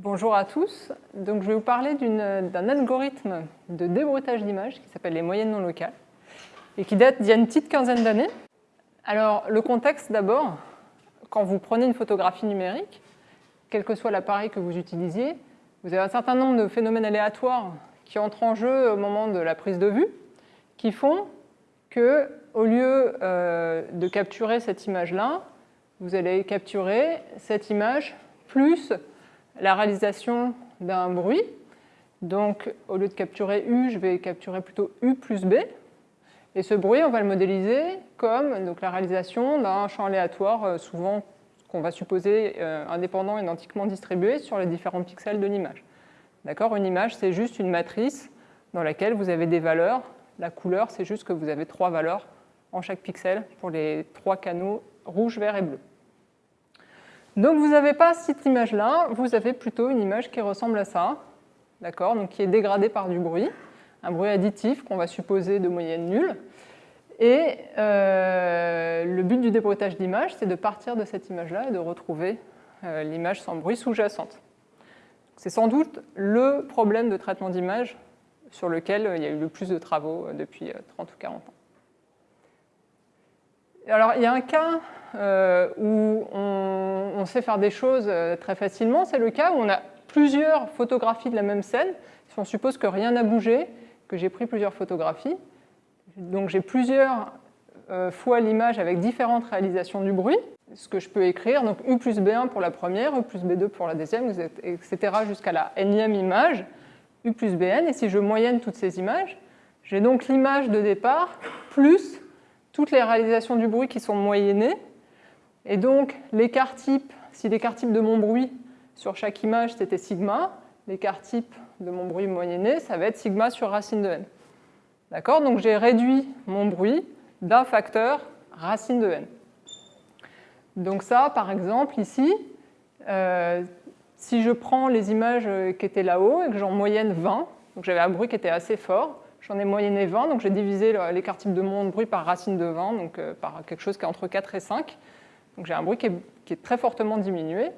Bonjour à tous. Donc, je vais vous parler d'un algorithme de débruitage d'images qui s'appelle les moyennes non locales et qui date d'il y a une petite quinzaine d'années. Alors, le contexte d'abord, quand vous prenez une photographie numérique, quel que soit l'appareil que vous utilisiez, vous avez un certain nombre de phénomènes aléatoires qui entrent en jeu au moment de la prise de vue, qui font que, au lieu euh, de capturer cette image-là, vous allez capturer cette image plus la réalisation d'un bruit. Donc, au lieu de capturer U, je vais capturer plutôt U plus B. Et ce bruit, on va le modéliser comme donc, la réalisation d'un champ aléatoire, euh, souvent qu'on va supposer euh, indépendant identiquement distribué sur les différents pixels de l'image. D'accord? Une image, c'est juste une matrice dans laquelle vous avez des valeurs. La couleur, c'est juste que vous avez trois valeurs en chaque pixel pour les trois canaux rouge, vert et bleu. Donc vous n'avez pas cette image-là, vous avez plutôt une image qui ressemble à ça, d'accord? Donc qui est dégradée par du bruit, un bruit additif qu'on va supposer de moyenne nulle. Et euh, le but du débruitage d'image, c'est de partir de cette image-là et de retrouver euh, l'image sans bruit sous-jacente. C'est sans doute le problème de traitement d'image sur lequel euh, il y a eu le plus de travaux depuis 30 ou 40 ans. Alors, il y a un cas où on, sait faire des choses très facilement, c'est le cas où on a plusieurs photographies de la même scène. Si on suppose que rien n'a bougé, que j'ai pris plusieurs photographies, donc j'ai plusieurs euh, fois l'image avec différentes réalisations du bruit, ce que je peux écrire, donc U plus B1 pour la première, U plus B2 pour la deuxième, etc. jusqu'à la nème image, U plus Bn, et si je moyenne toutes ces images, j'ai donc l'image de départ plus toutes les réalisations du bruit qui sont moyennées, et donc l'écart type, si l'écart type de mon bruit sur chaque image c'était sigma, l'écart type de mon bruit moyenné, ça va être sigma sur racine de n. D'accord? Donc j'ai réduit mon bruit d'un facteur racine de n. Donc ça, par exemple, ici, euh, si je prends les images qui étaient là-haut et que j'en moyenne 20, donc j'avais un bruit qui était assez fort, j'en ai moyenné 20, donc j'ai divisé l'écart type de mon bruit par racine de 20, donc euh, par quelque chose qui est entre 4 et 5. Donc j'ai un bruit qui est, très fortement diminué.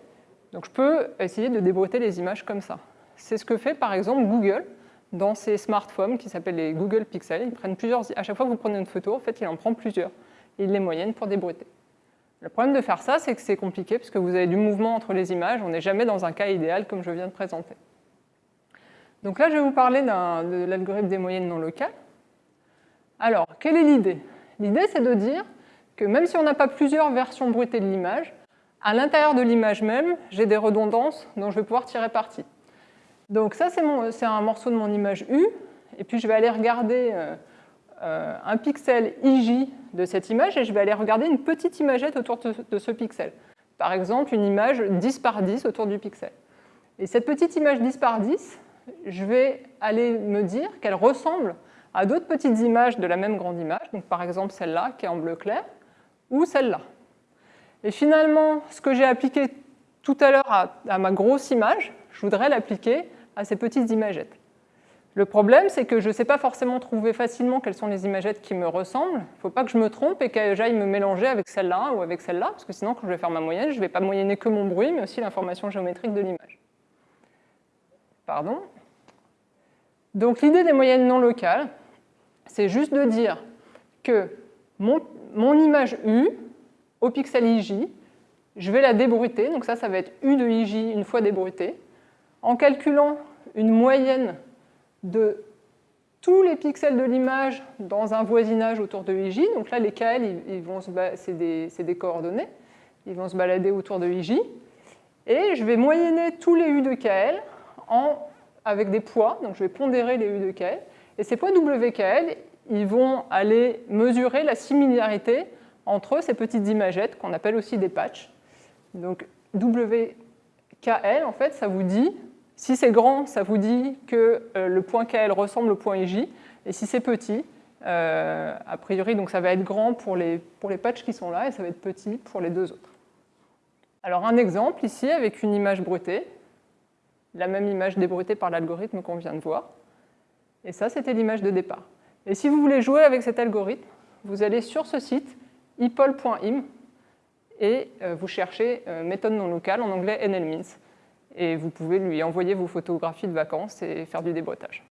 Donc je peux essayer de débruiter les images comme ça. C'est ce que fait par exemple Google dans ces smartphones qui s'appellent les Google Pixel. Ils prennent plusieurs, à chaque fois que vous prenez une photo, en fait, il en prend plusieurs. Et il les moyenne pour débruiter. Le problème de faire ça, c'est que c'est compliqué parce que vous avez du mouvement entre les images. On n'est jamais dans un cas idéal comme je viens de présenter. Donc là, je vais vous parler de l'algorithme des moyennes non locales. Alors, quelle est l'idée? L'idée, c'est de dire que même si on n'a pas plusieurs versions bruitées de l'image, à l'intérieur de l'image même, j'ai des redondances dont je vais pouvoir tirer parti. Donc ça, c'est un morceau de mon image U, et puis je vais aller regarder euh, euh, un pixel IJ de cette image, et je vais aller regarder une petite imagette autour de, ce pixel. Par exemple, une image 10 par 10 autour du pixel. Et cette petite image 10 par 10, je vais aller me dire qu'elle ressemble à d'autres petites images de la même grande image, donc par exemple celle-là qui est en bleu clair, ou celle-là. Et finalement, ce que j'ai appliqué tout à l'heure à, ma grosse image, je voudrais l'appliquer à ces petites imagettes. Le problème, c'est que je ne sais pas forcément trouver facilement quelles sont les imagettes qui me ressemblent. Il ne faut pas que je me trompe et que j'aille me mélanger avec celle-là ou avec celle-là, parce que sinon, quand je vais faire ma moyenne, je ne vais pas moyenner que mon bruit, mais aussi l'information géométrique de l'image. Pardon Donc l'idée des moyennes non locales, c'est juste de dire que mon, image U, au pixel IJ, je vais la débruiter, donc ça, ça va être U de IJ une fois débruité, en calculant une moyenne de tous les pixels de l'image dans un voisinage autour de IJ. Donc là, les KL, c'est des, coordonnées. Ils vont se balader autour de IJ. Et je vais moyenner tous les U de KL avec des poids. Donc je vais pondérer les U de KL. Et ces poids WKL, ils vont aller mesurer la similarité entre ces petites imagettes qu'on appelle aussi des patchs. Donc WKL, en fait, ça vous dit si c'est grand, ça vous dit que euh, le point KL ressemble au point IJ, et si c'est petit, euh, a priori, donc ça va être grand pour les, pour les patchs qui sont là, et ça va être petit pour les deux autres. Alors un exemple ici avec une image bruitée, la même image débrutée par l'algorithme qu'on vient de voir, et ça c'était l'image de départ. Et si vous voulez jouer avec cet algorithme, vous allez sur ce site, ipol.im, et euh, vous cherchez méthode non locale, en anglais nlmins. et vous pouvez lui envoyer vos photographies de vacances et faire du déboîtage.